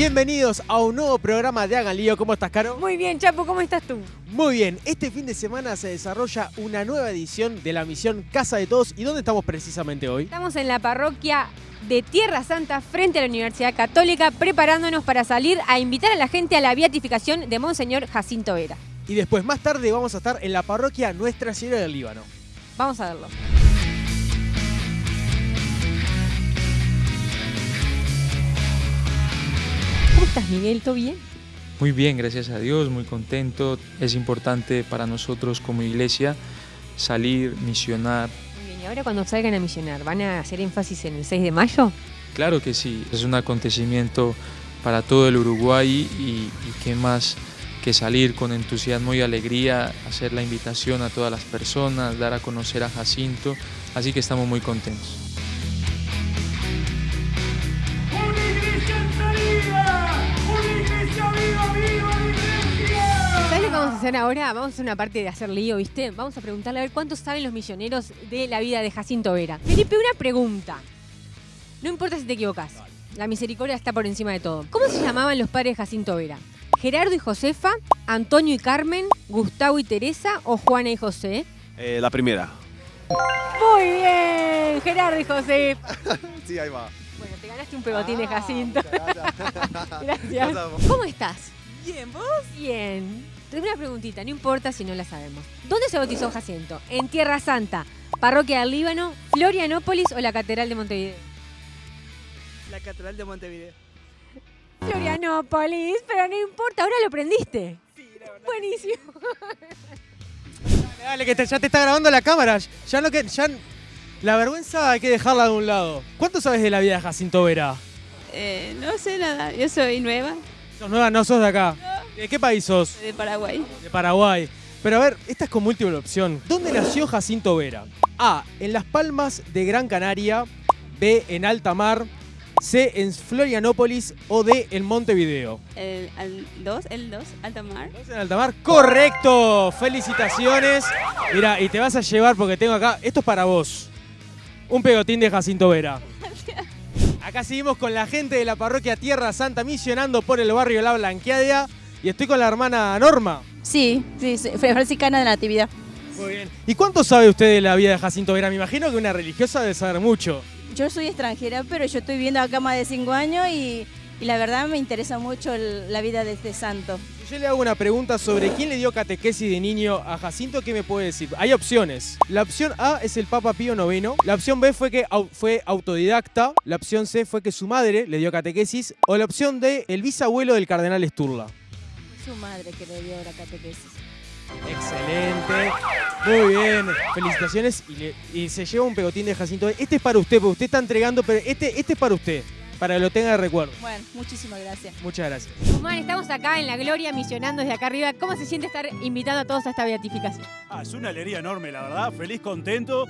Bienvenidos a un nuevo programa de Hagan Lío. ¿Cómo estás, Caro? Muy bien, Chapo, ¿cómo estás tú? Muy bien. Este fin de semana se desarrolla una nueva edición de la misión Casa de Todos. ¿Y dónde estamos precisamente hoy? Estamos en la parroquia de Tierra Santa frente a la Universidad Católica preparándonos para salir a invitar a la gente a la beatificación de Monseñor Jacinto Vera. Y después, más tarde, vamos a estar en la parroquia Nuestra Señora del Líbano. Vamos a verlo. Estás, Miguel? ¿Todo bien? Muy bien, gracias a Dios, muy contento. Es importante para nosotros como iglesia salir, misionar. Muy bien, y ahora cuando salgan a misionar, ¿van a hacer énfasis en el 6 de mayo? Claro que sí, es un acontecimiento para todo el Uruguay y, y qué más que salir con entusiasmo y alegría, hacer la invitación a todas las personas, dar a conocer a Jacinto, así que estamos muy contentos. ¿Sabes lo que vamos a hacer ahora? Vamos a hacer una parte de hacer lío, ¿viste? Vamos a preguntarle a ver cuántos saben los misioneros de la vida de Jacinto Vera. Felipe, una pregunta. No importa si te equivocas. La misericordia está por encima de todo. ¿Cómo se llamaban los padres de Jacinto Vera? ¿Gerardo y Josefa? ¿Antonio y Carmen? ¿Gustavo y Teresa? ¿O Juana y José? Eh, la primera. Muy bien, Gerardo y Josefa. Sí, ahí va. Ganaste un pegotín de Ah, Jacinto. Gracias. ¿Cómo estás? Bien, ¿vos? Bien. Tengo una preguntita, no importa si no la sabemos. ¿Dónde se bautizó Jacinto? ¿En Tierra Santa, Parroquia del Líbano, Florianópolis o la Catedral de Montevideo? La Catedral de Montevideo. Florianópolis, pero no importa, ahora lo aprendiste. Buenísimo. Dale, que te- ya te está grabando la cámara. Ya no que. Ya, la vergüenza hay que dejarla de un lado. ¿Cuánto sabes de la vida de Jacinto Vera? Eh, no sé nada, yo soy nueva, ¿Sos nueva? No sos de acá. ¿De qué país sos? de Paraguay. De Paraguay. Pero a ver, esta es con múltiple opción. ¿Dónde nació Jacinto Vera? A. En Las Palmas de Gran Canaria. B. En Alta Mar. C. En Florianópolis. O D. En Montevideo. El 2, el 2, alta mar. ¿Es en Alta Mar? ¡Correcto! ¡Felicitaciones! Mira, y te vas a llevar porque tengo acá. Esto es para vos. Un pegotín de Jacinto Vera. Acá seguimos con la gente de la parroquia Tierra Santa misionando por el barrio La Blanqueadia. Y estoy con la hermana Norma. Sí, sí, sí, franciscana de la Natividad. Muy bien. ¿Y cuánto sabe usted de la vida de Jacinto Vera? Me imagino que una religiosa debe saber mucho. Yo soy extranjera, pero yo estoy viviendo acá más de 5 años y, y la verdad me interesa mucho el- la vida de este santo. Yo le hago una pregunta sobre quién le dio catequesis de niño a Jacinto, ¿qué me puede decir? Hay opciones. La opción A es el Papa Pío IX. La opción B fue que au- fue autodidacta. La opción C fue que su madre le dio catequesis. O la opción D, el bisabuelo del cardenal Sturla. Su madre que le dio la catequesis. Excelente. Muy bien. Felicitaciones. Y, le- y se lleva un pegotín de Jacinto. Este es para usted, porque usted está entregando, pero este, este es para usted. Para que lo tenga de recuerdo. Bueno, muchísimas gracias. Muchas gracias. Guzmán, estamos acá en la Gloria misionando desde acá arriba. ¿Cómo se siente estar invitando a todos a esta beatificación? Ah, es una alegría enorme, la verdad. Feliz, contento.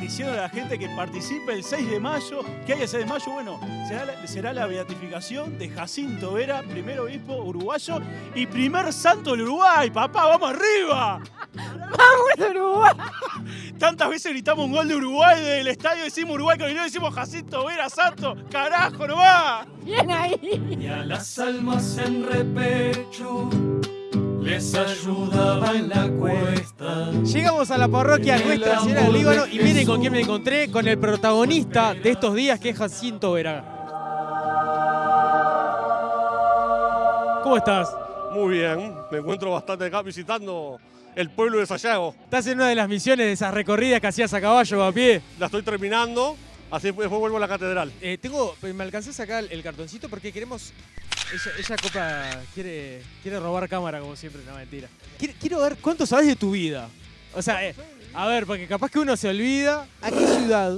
Diciendo a la gente que participe el 6 de mayo. ¿Qué hay el 6 de mayo? Bueno, será la, será la beatificación de Jacinto Vera, primer obispo uruguayo y primer santo del Uruguay. ¡Papá, vamos arriba! ¡Vamos, Uruguay! Tantas veces gritamos un gol de Uruguay del estadio, decimos Uruguay, que no decimos Jacinto Vera, santo. ¡Carajo, no va! Bien ahí. Y a las almas en repecho les ayudaba en la cuesta. Llegamos a la parroquia Nuestra Señora del Líbano y miren con quién me encontré, con el protagonista de estos días que es Jacinto Vera. ¿Cómo estás? Muy bien, me encuentro bastante acá visitando el pueblo de Sayago. Estás en una de las misiones de esas recorridas que hacías a caballo o a pie. La estoy terminando, así después vuelvo a la catedral. Eh, tengo, me alcancé a sacar el cartoncito porque queremos. Ella, ella copa quiere, quiere robar cámara como siempre, no mentira. Quiero, quiero ver cuánto sabes de tu vida. O sea, eh, a ver, porque capaz que uno se olvida. ¿A qué ciudad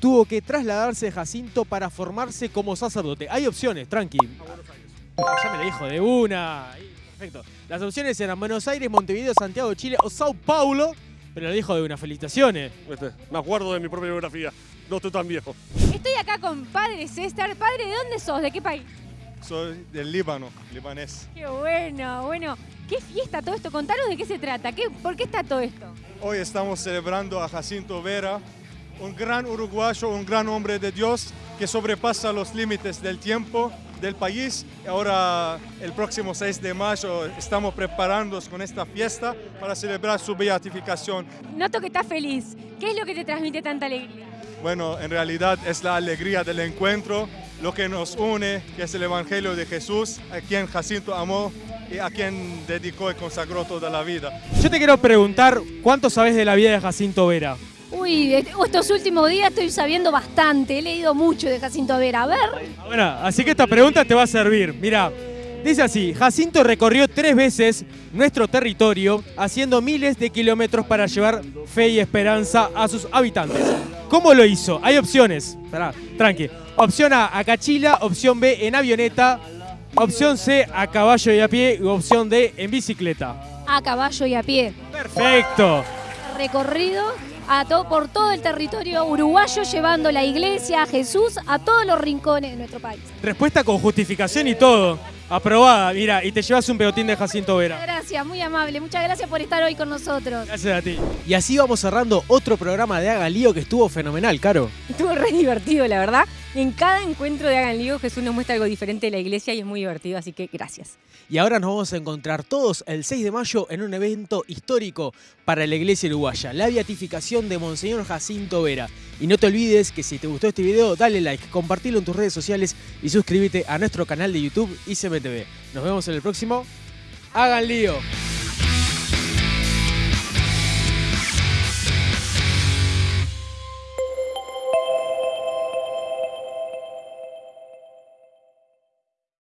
tuvo que trasladarse Jacinto para formarse como sacerdote? Hay opciones, tranqui. Ya me lo dijo de una. Perfecto. Las opciones eran Buenos Aires, Montevideo, Santiago de Chile o Sao Paulo. Pero lo dijo de una. Felicitaciones. Este, Me acuerdo de mi propia biografía, no estoy tan viejo. Estoy acá con Padre César. Padre, ¿de dónde sos? ¿De qué país? Soy del Líbano, libanés. Qué bueno, bueno. ¿Qué fiesta todo esto? Contanos de qué se trata. ¿Qué, ¿Por qué está todo esto? Hoy estamos celebrando a Jacinto Vera, un gran uruguayo, un gran hombre de Dios que sobrepasa los límites del tiempo, del país. Ahora, el próximo 6 de mayo, estamos preparándonos con esta fiesta para celebrar su beatificación. Noto que estás feliz. ¿Qué es lo que te transmite tanta alegría? Bueno, en realidad es la alegría del encuentro, lo que nos une, que es el Evangelio de Jesús, a quien Jacinto amó y a quien dedicó y consagró toda la vida. Yo te quiero preguntar, ¿cuánto sabes de la vida de Jacinto Vera? Uy, estos últimos días estoy sabiendo bastante, he leído mucho de Jacinto Vera. A ver. Bueno, así que esta pregunta te va a servir. Mira, dice así, Jacinto recorrió tres veces nuestro territorio haciendo miles de kilómetros para llevar fe y esperanza a sus habitantes. ¿Cómo lo hizo? Hay opciones. Esperá, tranqui. Opción A, a Cachila. Opción B, en avioneta. Opción C, a caballo y a pie. Y opción D, en bicicleta. A caballo y a pie. Perfecto. Recorrido a to- por todo el territorio uruguayo, llevando la iglesia, a Jesús, a todos los rincones de nuestro país. Respuesta con justificación y todo. Aprobada, mira, y te llevas un pelotín de Jacinto Vera. Gracias, muy amable. Muchas gracias por estar hoy con nosotros. Gracias a ti. Y así vamos cerrando otro programa de Haga Lío que estuvo fenomenal, Caro. Estuvo re divertido, la verdad. En cada encuentro de Hagan Lío, Jesús nos muestra algo diferente de la iglesia y es muy divertido, así que gracias. Y ahora nos vamos a encontrar todos el 6 de mayo en un evento histórico para la iglesia uruguaya, la beatificación de Monseñor Jacinto Vera. Y no te olvides que si te gustó este video, dale like, compartilo en tus redes sociales y suscríbete a nuestro canal de YouTube ICMTV. Nos vemos en el próximo. Hagan lío.